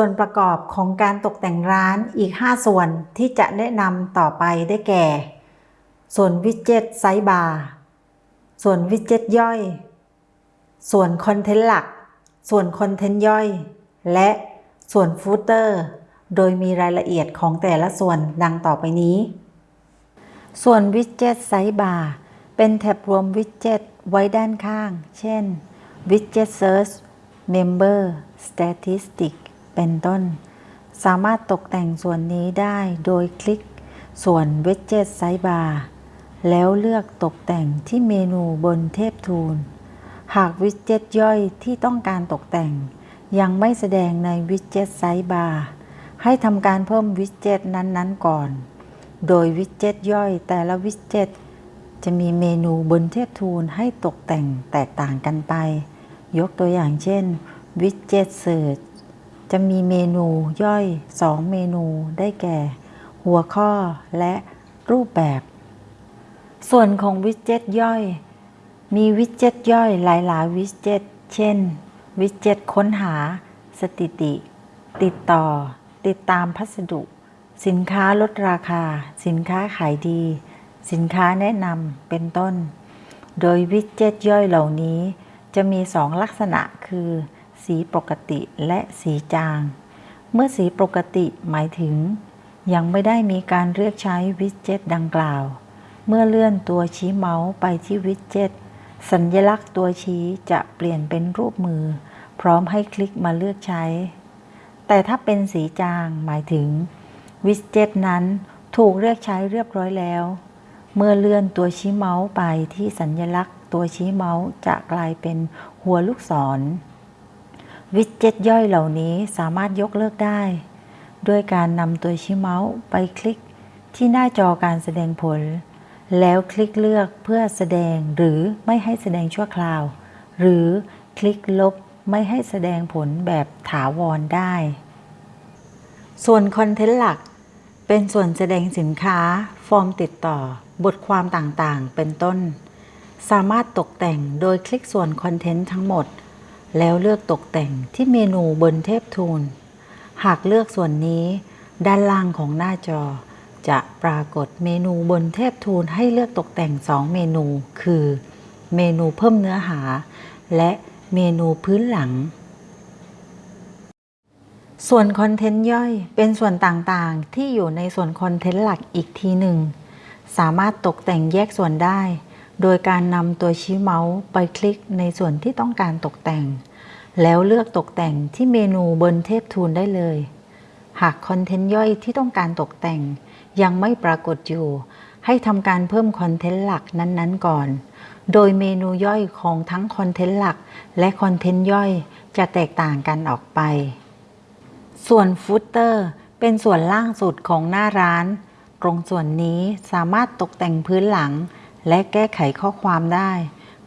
ส่วนประกอบของการตกแต่งร้านอีก 5 ส่วนที่จะแนะนำต่อไปได้แก่ ส่วน widget sidebar ส่วน widget ย่อย ส่วน content หลัก ส่วน content ย่อย และส่วน footer โดยมีรายละเอียดของแต่ละส่วนดังต่อไปนี้ ส่วน widget sidebar เป็น tab รวม widget ไว้ด้านข้าง เช่น Widget Search Member Statistic เป็นต้น สามารถตกแต่งส่วนนี้ได้โดยคลิกส่วน Widget Sidebar แล้วเลือกตกแต่งที่เมนูบนเทพทูล หากวิดเจ็ตย่อยที่ต้องการตกแต่ง ยังไม่แสดงในวิดเจ็ตไซบาร์ให้ทำการเพิ่มวิดเจ็ตนั้นๆ ก่อน โดยวิดเจ็ตย่อยแต่ละวิดเจ็ตจะมีเมนูบนเทพทูลให้ตกแต่งแตกต่างกันไป ยกตัวอย่างเช่น Widget Search จ จะมีเมนูย่อย 2 เมนูได้แก่ หัวข้อและรูปแบบ ส่วนของวิดเจ็ตย่อย มีวิดเจ็ตย่อยหลายๆวิดเจ็ตเช่น วิดเจ็ตค้นหา สถิติ ติดต่อ ติดตามพัสดุ สินค้าลดราคา สินค้าขายดี สินค้าแนะนำเป็นต้น โดยวิดเจ็ตย่อยเหล่านี้ จะมีสองลักษณะคือ สีปกติและสีจาง เมื่อสีปกติหมายถึง ยังไม่ได้มีการเรียกใช้วิดเจ็ตดังกล่าว เมื่อเลื่อนตัวชี้เมาส์ไปที่วิดเจ็ตสัญลักษณ์ตัวชี้จะเปลี่ยนเป็นรูปมือ พร้อมให้คลิกมาเลือกใช้ แต่ถ้าเป็นสีจางหมายถึง วิดเจ็ตนั้นถูกเรียกใช้เรียบร้อยแล้ว เมื่อเลื่อนตัวชี้เมาส์ไปที่สัญลักษณ์ตัวชี้เมาส์จะกลายเป็นหัวลูกศร วิดเจ็ตย่อยเหล่านี้สามารถยกเลิกได้ ด้วยการนำตัวชี้เมาส์ไปคลิกที่หน้าจอการแสดงผล แล้วคลิกเลือกเพื่อแสดงหรือไม่ให้แสดงชั่วคราว หรือคลิกลบไม่ให้แสดงผลแบบถาวรได้ ส่วนคอนเทนต์หลัก เป็นส่วนแสดงสินค้า ฟอร์มติดต่อ บทความต่างๆ เป็นต้น สามารถตกแต่งโดยคลิกส่วนคอนเทนต์ทั้งหมด แล้วเลือกตกแต่งที่เมนูบนเทพทูล หากเลือกส่วนนี้ ด้านล่างของหน้าจอ จะปรากฏเมนูบนเทพทูลให้เลือกตกแต่ง 2 เมนู คือ เมนูเพิ่มเนื้อหา และเมนูพื้นหลัง ส่วนคอนเทนต์ย่อยเป็นส่วนต่างๆ ที่อยู่ในส่วนคอนเทนต์หลักอีกทีหนึ่ง สามารถตกแต่งแยกส่วนได้ โดยการนำตัวชี้เมาส์ไปคลิกในส่วนที่ต้องการตกแต่ง แล้วเลือกตกแต่งที่เมนูบนเทพทูลได้เลย หากคอนเทนต์ย่อยที่ต้องการตกแต่ง ยังไม่ปรากฏอยู่ ให้ทำการเพิ่ม content หลักนั้นๆ ก่อน โดยเมนูย่อยของทั้ง content หลัก และ content ย่อยจะแตกต่างกันออกไป ส่วน footer เป็นส่วนล่างสุดของหน้าร้าน ตรงส่วนนี้สามารถตกแต่งพื้นหลัง และแก้ไขข้อความได้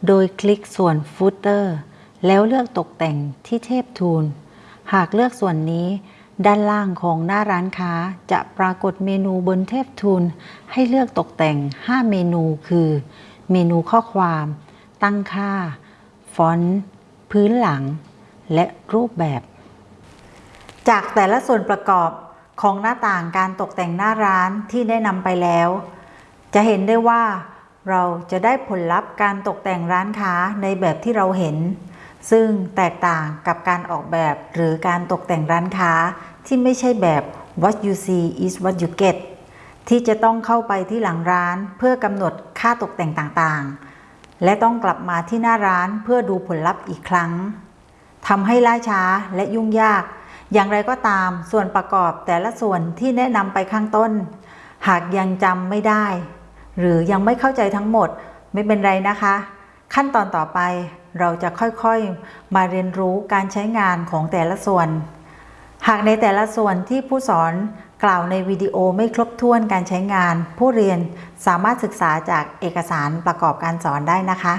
โดยคลิกส่วน footer แล้วเลือกตกแต่งที่ tab tool หากเลือกส่วนนี้ ด้านล่างของหน้าร้านค้าจะปรากฏเมนูบนเทพทูล ให้เลือกตกแต่ง 5 เมนูคือ เมนูข้อความ ตั้งค่า ฟอนต์ พื้นหลัง และรูปแบบ จากแต่ละส่วนประกอบของหน้าต่างการตกแต่งหน้าร้านที่แนะนำไปแล้ว จะเห็นได้ว่า เราจะได้ผลลัพธ์การตกแต่งร้านค้าในแบบที่เราเห็น ซึ่งแตกต่างกับการออกแบบหรือการตกแต่งร้านค้าที่ไม่ใช่แบบ what you see is what you get ที่จะต้องเข้าไปที่หลังร้านเพื่อกำหนดค่าตกแต่งต่างๆ และต้องกลับมาที่หน้าร้านเพื่อดูผลลัพธ์อีกครั้งทำให้ล่าช้าและยุ่งยาก อย่างไรก็ตามส่วนประกอบแต่ละส่วนที่แนะนำไปข้างต้น หากยังจำไม่ได้ หรือยังไม่เข้าใจทั้งหมดไม่เป็นไรนะคะ ขั้นตอนต่อไปเราจะค่อยๆ มาเรียนรู้การใช้งานของแต่ละส่วน หากในแต่ละส่วนที่ผู้สอนกล่าวในวิดีโอไม่ครบถ้วนการใช้งาน ผู้เรียนสามารถศึกษาจากเอกสารประกอบการสอนได้นะคะ